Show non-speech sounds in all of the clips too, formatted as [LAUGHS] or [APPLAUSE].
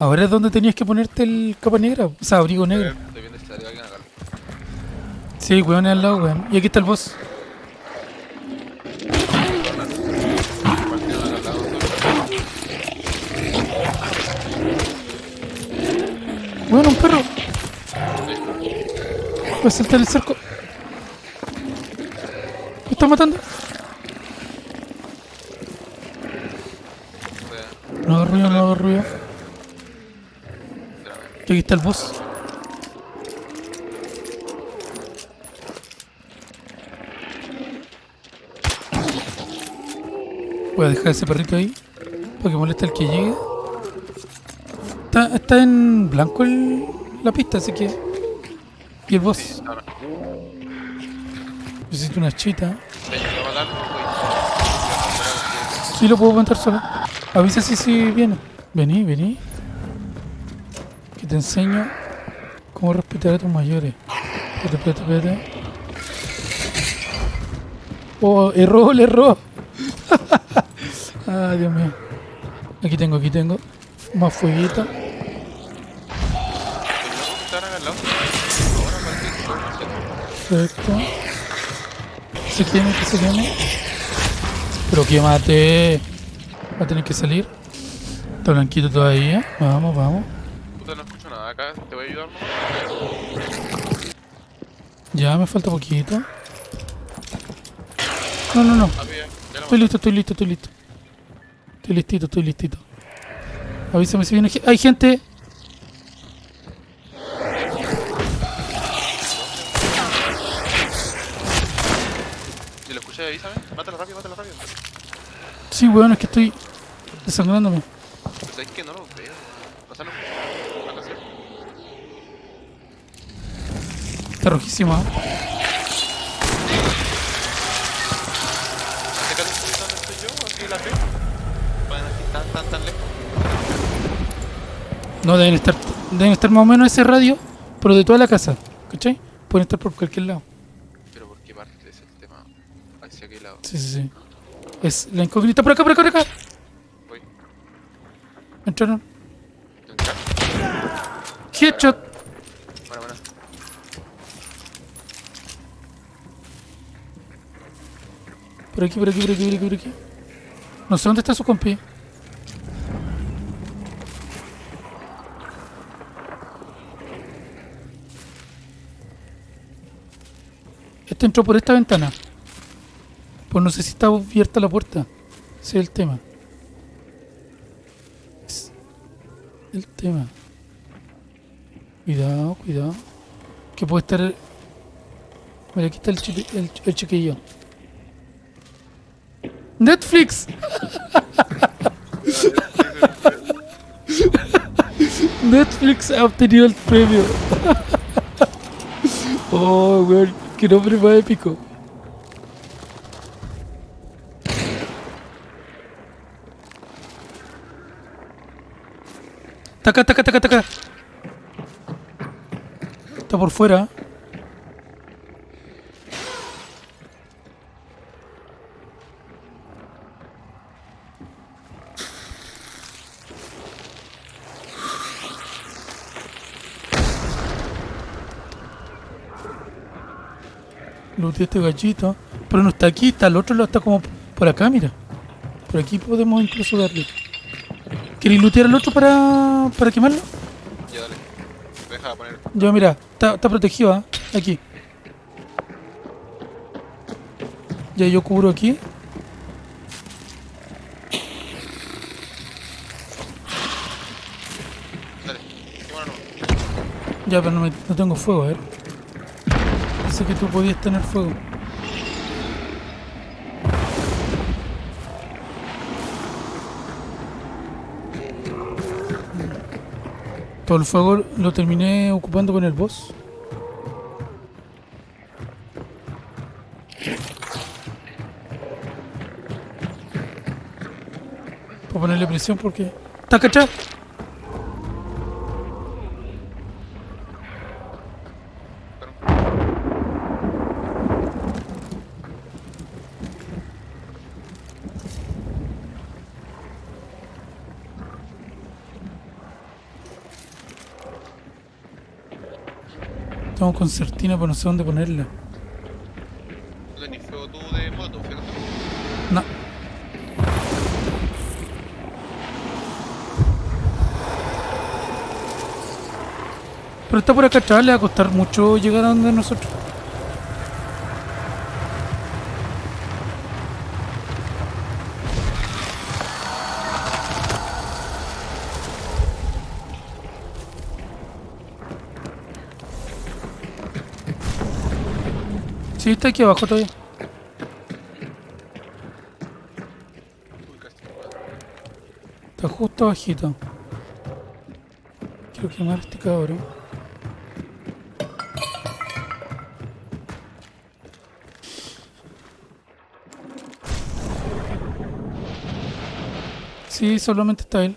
Ahora es donde tenías que ponerte el capa negra, o sea, abrigo negro. Sí, weón, es al lado, weón. Y aquí está el boss. Weón, un perro. Voy a saltar el cerco. ¿Me está matando? No hago ruido, no hago ruido. Aquí está el boss. Voy a dejar ese perrito ahí. Para que moleste al que llegue. Está, está en blanco la pista, así que... Y el boss. Necesito una chita. Sí, lo puedo aguantar solo. Avisa si si viene. Vení, vení. Te enseño cómo respetar a tus mayores. Espérate, espérate, espérate. Oh, erró, le erró. [LAUGHS] Ay, Dios mío. Aquí tengo, aquí tengo. Más fueguito. Perfecto. Se queme, que se queme. Pero que mate. Va a tener que salir. Está blanquito todavía. Vamos, vamos. Puta, no escucho nada acá. ¿Te voy a ayudar? Ya, me falta poquito. No, no, no. Ah, Estoy listo, estoy listo, estoy listo. Estoy listito, estoy listito. Avísame si viene. ¡Hay gente! Si lo escuché, avísame. Mátalo rápido, mátalo rápido. Sí, weón, es que estoy desangrándome. Pues es que no lo veo. O sea, no escucho. Van a hacer. Está rojísima. Acércate un poquito donde estoy yo, así la ve. Pueden aquí tan, tan, tan lejos. No, deben estar, deben estar más o menos ese radio, pero de toda la casa. ¿Cachai? Pueden estar por cualquier lado. Pero ¿por qué parte es el tema? ¿Hacia qué lado? Sí, sí, sí. Es la incógnita. Por acá, por acá, por acá. Voy. Entraron. ¿Entrar? Headshot. Bueno, bueno. Por aquí, por aquí, por aquí, por aquí, por aquí. No sé dónde está su compi. Este entró por esta ventana. Pues no sé si está abierta la puerta. Ese es el tema. Es el tema. Cuidado, cuidado. Que puede estar... Mira, aquí está el, chiqui- el, el chiquillo. Netflix. Netflix obtenido el premio. oh, weón, qué nombre más épico. Taca, taca, taca, taca. Está por fuera. Este gallito. Pero no está aquí, está el otro lado, está como por acá, mira. Por aquí podemos incluso darle. ¿Queréis lootear al otro para, para quemarlo? Ya dale. Deja de poner. Ya, mira, está, está protegido, ¿ah? Aquí. Ya yo cubro aquí. Dale. Ya, pero no, me- no tengo fuego, a ver. Que tú podías tener fuego. Todo el fuego lo terminé ocupando con el boss. Para ponerle presión porque... ¿Está cachado? Tengo concertina, pero no sé dónde ponerla. No tenés fuego tú de moto, ¿cierto? No. Pero está por acá atrás, le va a costar mucho llegar a donde nosotros. Sí, está aquí abajo todavía. Está justo abajito. Quiero quemar este cabrón. Sí, solamente está él.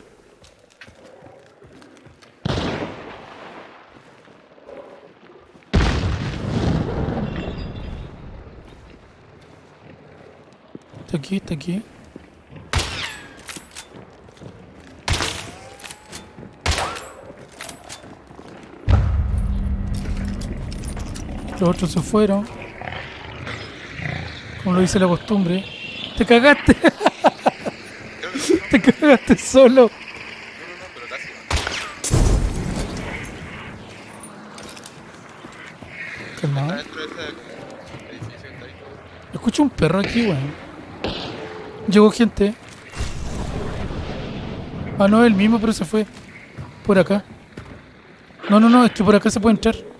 Está Los otros se fueron. Como lo dice la costumbre. ¡Te cagaste! [LAUGHS] ¡Te cagaste solo! Calmado. Escucho un perro aquí, weón. Llegó gente. Ah, no, el mismo, pero se fue. Por acá. No, no, no, es que por acá se puede entrar.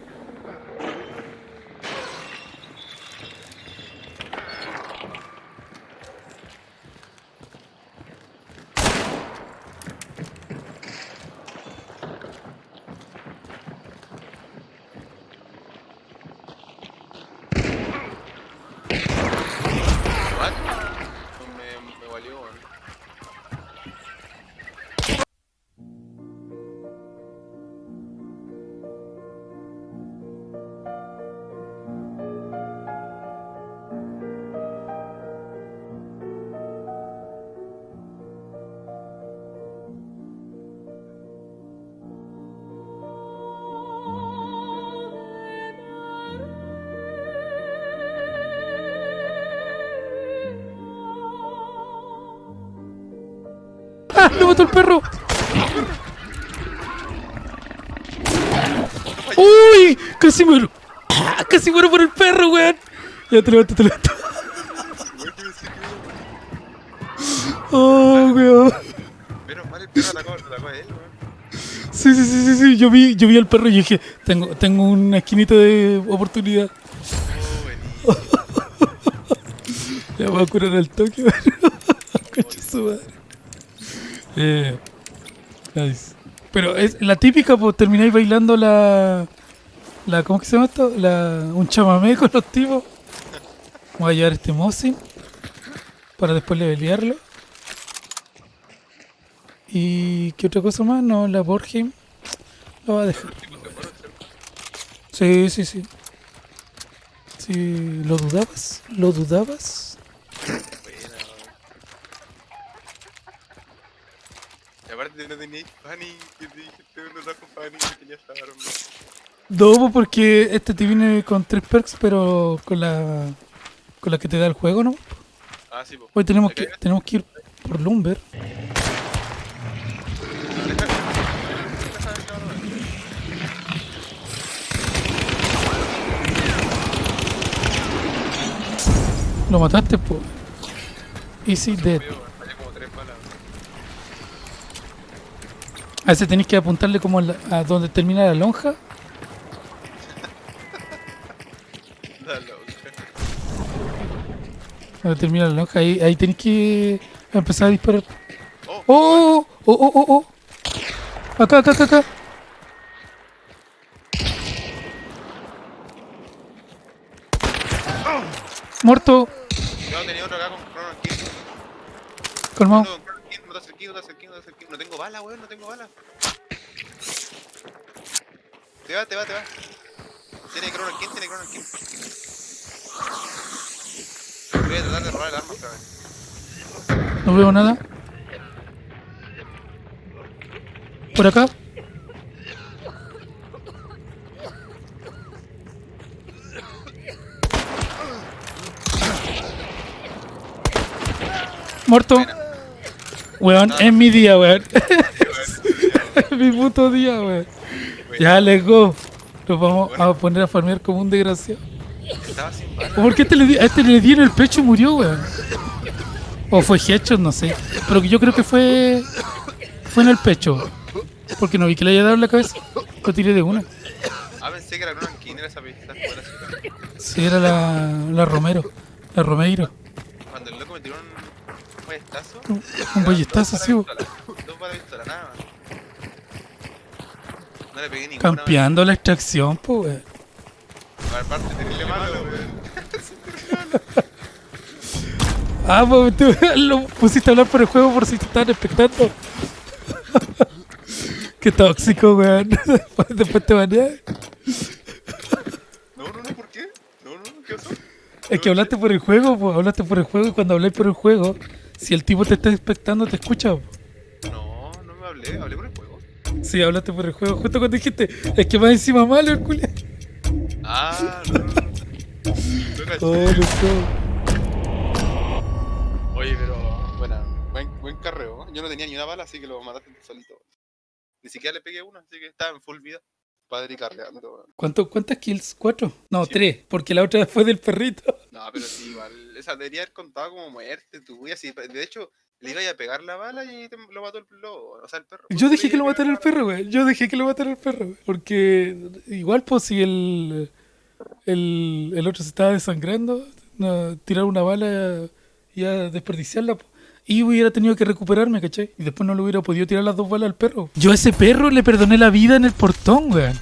¡Lo mató el perro! ¡Uy! ¡Casi muero! [COUGHS] ¡Casi muero por el perro, weón! Ya te levanto, te levanto. [LAUGHS] ¡Oh, weón! Menos mal el perro atacó, atacó a él, weón. Sí, sí, sí, sí, sí. Yo vi, yo vi al perro y dije, tengo, tengo una esquinita de oportunidad. Oh. Le [LAUGHS] voy a curar al toque, weón. [LAUGHS] Concha su madre. Eh. Pero es la típica, pues termináis bailando la. la ¿Cómo que se llama esto? La, un chamamé [LAUGHS] con los tipos. Voy a llevar este Mosin para después levelearlo. ¿Y qué otra cosa más? No, la Borgheim lo va a dejar. Sí, sí, sí. Sí, ¿lo dudabas? ¿Lo dudabas? Buena, weón. Aparte no teníais Fanny, que. No, pues, porque este te viene con tres perks, pero con la con la que te da el juego, ¿no? Ah, sí, po. Hoy tenemos ¿Te que tenemos que ir por Lumber. Lo mataste, pues. Easy dead. Veo, weón, fallé como tres balas. A ese tenéis que apuntarle como a, la- a donde termina la lonja. La loca. Donde termina la lonja, ahí, ahí tenéis que empezar a disparar. Oh, ¡Oh! ¡Oh, oh, oh, oh! Acá, acá, acá, acá. Muerto. Yo tenía otro acá con. Calmado te te. No tengo bala, weón, no tengo bala. Te va, te va, te va. Tiene Crono King, tiene Crono King. Voy a tratar de robar el arma otra vez. No veo nada. ¿Por acá? Muerto. Bueno. Weón, es mi día, weón. [LAUGHS] Es mi puto día, weón. Ya, let's go. Nos vamos a poner a farmear como un desgraciado. Estaba sin. ¿Por qué este le di- a este le di en el pecho y murió, weón? O fue headshot, no sé. Pero yo creo que fue. Fue en el pecho. Porque no vi que le haya dado en la cabeza. Lo tiré de una. Ah, pensé que era era esa pista. Sí, era la, la Romero. La Romeiro. Cuando el loco me tiró un un ballestazo. Un ballestazo, sí. Dos de pistola, nada más. No le pegué ninguna. Campeando la extracción, pues, weón. Aparte, terrible malo, weón. [LAUGHS] Ah, pues tú [LAUGHS] lo pusiste a hablar por el juego por si te estaban expectando. [LAUGHS] Qué tóxico, weón. Después te baneas. No, no, no, ¿por qué? No, no, ¿qué pasó? Es que hablaste por el juego, pues hablaste por el juego y cuando habláis por el juego, si el tipo te está expectando, te escucha. No, no me hablé, hablé por el juego. Sí, hablaste por el juego. Justo cuando dijiste, es que va encima malo el culo. Ah, no, no. no. Oh. Oye, pero, buena, buen, buen carreo. ¿eh? Yo no tenía ni una bala, así que lo mataste solito. Ni siquiera le pegué una, así que estaba en full vida. Padre y carreando. ¿Cuánto, ¿Cuántas kills? ¿Cuatro? No, Sí. tres, porque la otra fue del perrito. No, pero sí, igual. Esa debería haber contado como muerte tuya. Sí, de hecho, le iba a pegar la bala y te- lo mató el lobo. O sea, el perro. Yo dejé que lo matara el perro, güey. Yo dejé que lo matara el perro, güey. Porque igual, pues, si el, el, el otro se estaba desangrando, no, tirar una bala y a desperdiciarla, po. Y hubiera tenido que recuperarme, ¿cachai? Y después no le hubiera podido tirar las dos balas al perro. Yo a ese perro le perdoné la vida en el portón, güey.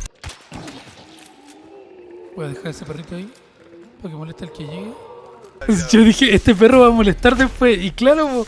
Voy a dejar ese perrito ahí para que moleste al que llegue. [LAUGHS] Yo dije, este perro va a molestar después. Y claro, po,